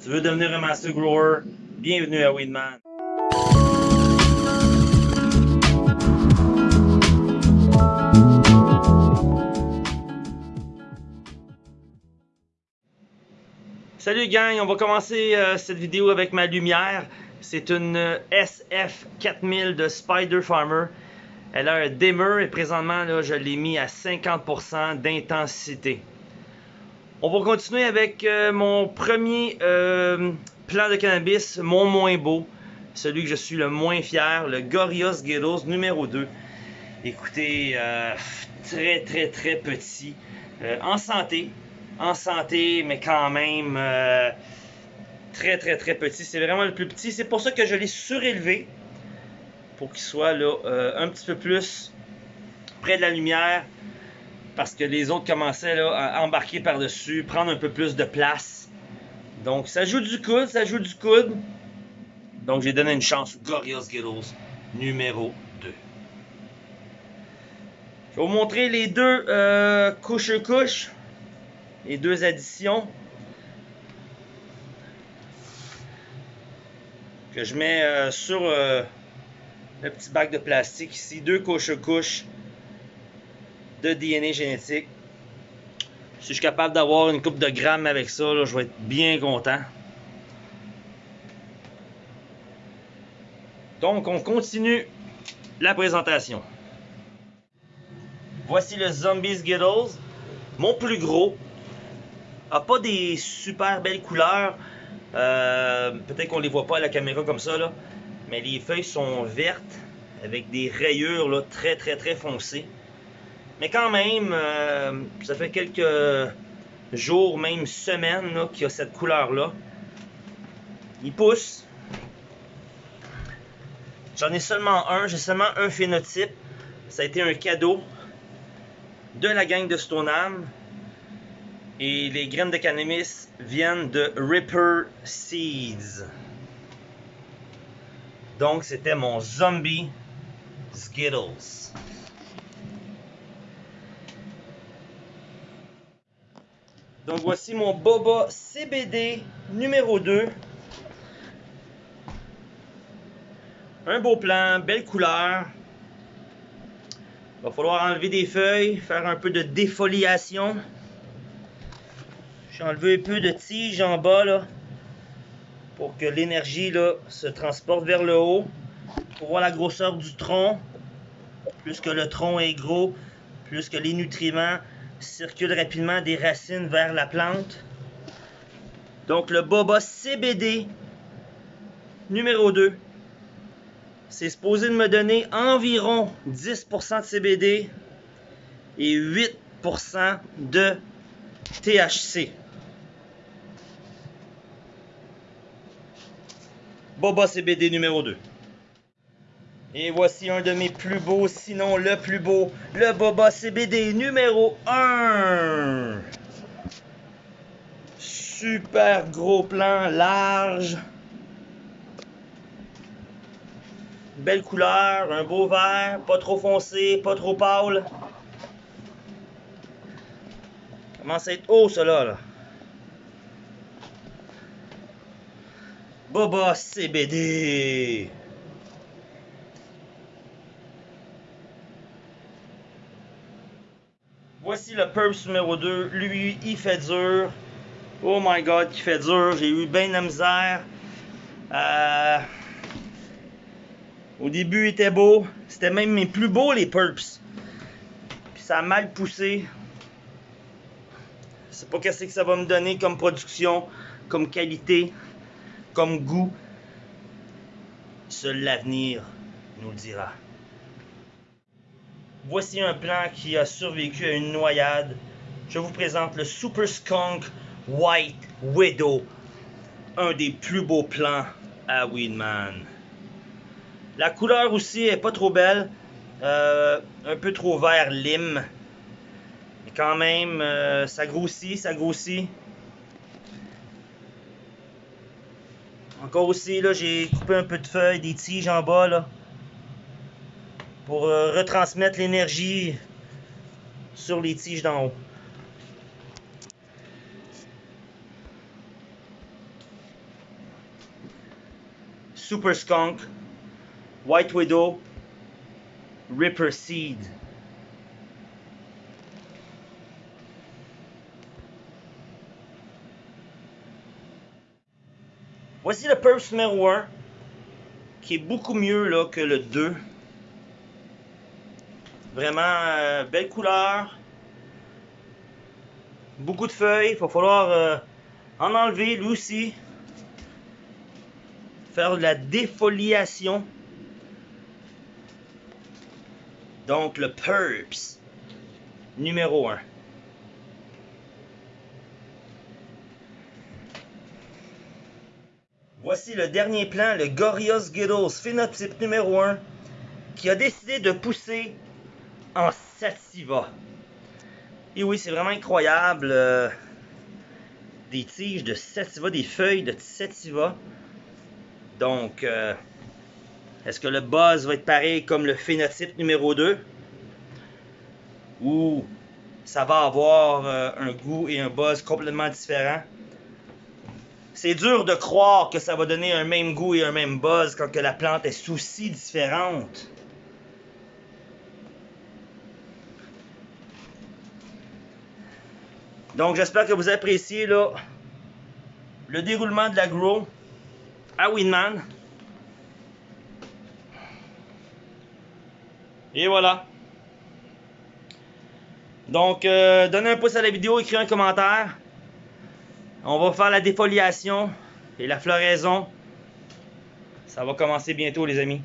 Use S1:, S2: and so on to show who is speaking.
S1: Tu veux devenir un master grower? Bienvenue à Weedman. Salut gang, on va commencer euh, cette vidéo avec ma lumière. C'est une euh, SF4000 de Spider Farmer. Elle a un dimmer et présentement là, je l'ai mis à 50% d'intensité. On va continuer avec euh, mon premier euh, plan de cannabis, mon moins beau, celui que je suis le moins fier, le Gorios Ghettos numéro 2. Écoutez, euh, très très très petit, en santé, en santé, mais quand même très très très petit. C'est vraiment le plus petit. C'est pour ça que je l'ai surélevé pour qu'il soit un petit peu plus près de la lumière parce que les autres commençaient à embarquer par-dessus, prendre un peu plus de place. Donc ça joue du coude, ça joue du coude. Donc j'ai donné une chance au Gorillaz Skittles numéro 2. Je vais vous montrer les deux euh, couches-couches, les deux additions. Que je mets euh, sur euh, le petit bac de plastique ici, deux couches-couches de DNA génétique. Si je suis capable d'avoir une coupe de grammes avec ça, je vais être bien content. Donc, on continue la présentation. Voici le Zombies Skittles. Mon plus gros. A pas des super belles couleurs. Euh, peut-être qu'on les voit pas à la caméra comme ça. Mais les feuilles sont vertes avec des rayures là, très très très foncées. Mais quand même, euh, ça fait quelques jours, même semaines, qu'il y a cette couleur-là. Il pousse. J'en ai seulement un, j'ai seulement un phénotype. Ça a été un cadeau de la gang de Stoneham. Et les graines de cannabis viennent de Ripper Seeds. Donc c'était mon zombie Skittles. Donc voici mon Boba CBD numéro 2. Un beau plan, belle couleur. Va falloir enlever des feuilles, faire un peu de défoliation. J'ai enlevé un peu de tige en bas pour que l'énergie se transporte vers le haut. Pour voir la grosseur du tronc. Plus que le tronc est gros, plus que les nutriments circule rapidement des racines vers la plante. Donc le boba CBD numéro 2, c'est supposé de me donner environ 10% de CBD et 8% de THC. Boba CBD numéro 2. Et voici un de mes plus beaux, sinon le plus beau, le Boba CBD numéro 1. Super gros plan, large. Belle couleur, un beau vert, pas trop foncé, pas trop pâle. Commence à être haut, cela, là. Boba CBD. Voici le Purps numéro 2. Lui, il fait dur. Oh my god, qui fait dur. J'ai eu bien de misère. Euh, au début, il était beau. C'était même mes plus beaux, les Purps. Puis ça a mal poussé. Je sais pas qu'est-ce que ça va me donner comme production, comme qualité, comme goût. Seul l'avenir nous le dira. Voici un plan qui a survécu à une noyade. Je vous présente le Super Skunk White Widow. Un des plus beaux plans à Weedman. La couleur aussi est pas trop belle. Euh, un peu trop vert lime. Mais quand même, euh, ça grossit, ça grossit. Encore aussi, là, j'ai coupé un peu de feuilles, des tiges en bas, pour euh, retransmettre l'énergie sur les tiges d'en haut. Super Skunk, White Widow, Ripper Seed. Voici le Purse numéro 1, qui est beaucoup mieux là, que le 2. Vraiment, euh, belle couleur. Beaucoup de feuilles. Il va falloir euh, en enlever lui aussi. Faire de la défoliation. Donc le Purps numéro 1. Voici le dernier plan, le Gorios Ghettos phénotype numéro 1, qui a décidé de pousser en sativa. Et oui, c'est vraiment incroyable. euh, des tiges de sativa, des feuilles de sativa. Donc, euh, est-ce que le buzz va être pareil comme le phénotype numéro 2? Ou ça va avoir euh, un goût et un buzz complètement différents? C'est dur de croire que ça va donner un même goût et un même buzz quand que la plante est aussi différente. Donc j'espère que vous appréciez là, le déroulement de la grow à Winman. Et voilà. Donc euh, donnez un pouce à la vidéo, écrivez un commentaire. On va faire la défoliation et la floraison. Ça va commencer bientôt les amis.